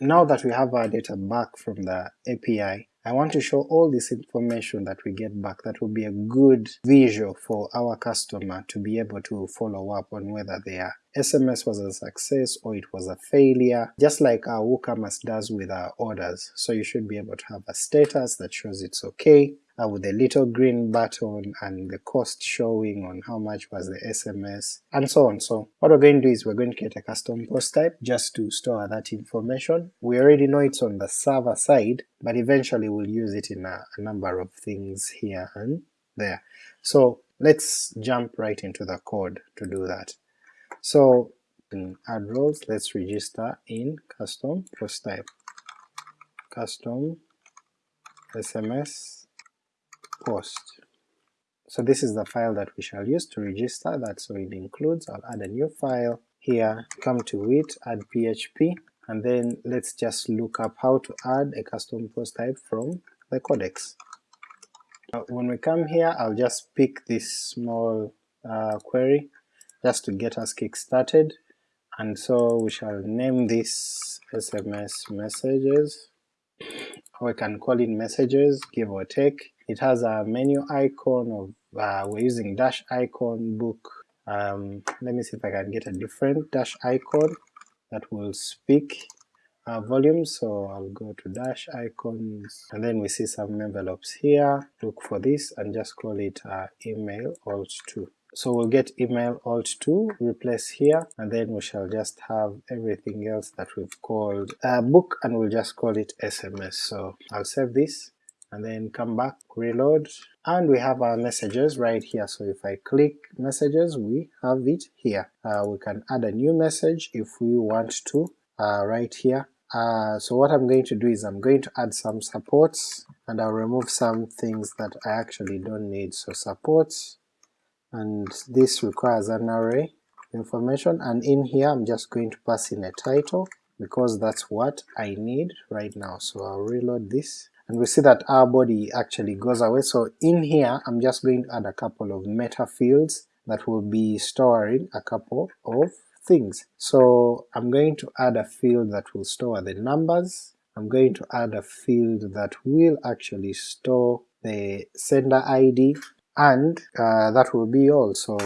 now that we have our data back from the API, I want to show all this information that we get back that will be a good visual for our customer to be able to follow up on whether their SMS was a success or it was a failure, just like our WooCommerce does with our orders. So you should be able to have a status that shows it's okay, uh, with a little green button and the cost showing on how much was the SMS and so on. So what we're going to do is we're going to create a custom post type just to store that information. We already know it's on the server side, but eventually we'll use it in a, a number of things here and there. So let's jump right into the code to do that. So in add roles, let's register in custom post type, custom SMS post. So this is the file that we shall use to register. That, so it includes, I'll add a new file here, come to it, add PHP, and then let's just look up how to add a custom post type from the codex. When we come here I'll just pick this small uh, query just to get us kick-started, and so we shall name this SMS messages, or we can call it messages, give or take, it has a menu icon of, uh, we're using dash icon book, um, let me see if I can get a different dash icon that will speak uh, volume, so I'll go to dash icons, and then we see some envelopes here, look for this and just call it uh, email alt 2. So we'll get email alt 2, replace here, and then we shall just have everything else that we've called uh, book and we'll just call it SMS. So I'll save this, and then come back, reload, and we have our messages right here, so if I click messages we have it here. Uh, we can add a new message if we want to, uh, right here. Uh, so what I'm going to do is I'm going to add some supports, and I'll remove some things that I actually don't need, so supports, and this requires an array information, and in here I'm just going to pass in a title, because that's what I need right now, so I'll reload this, and we see that our body actually goes away. So in here I'm just going to add a couple of meta fields that will be storing a couple of things. So I'm going to add a field that will store the numbers, I'm going to add a field that will actually store the sender ID, and uh, that will be all. So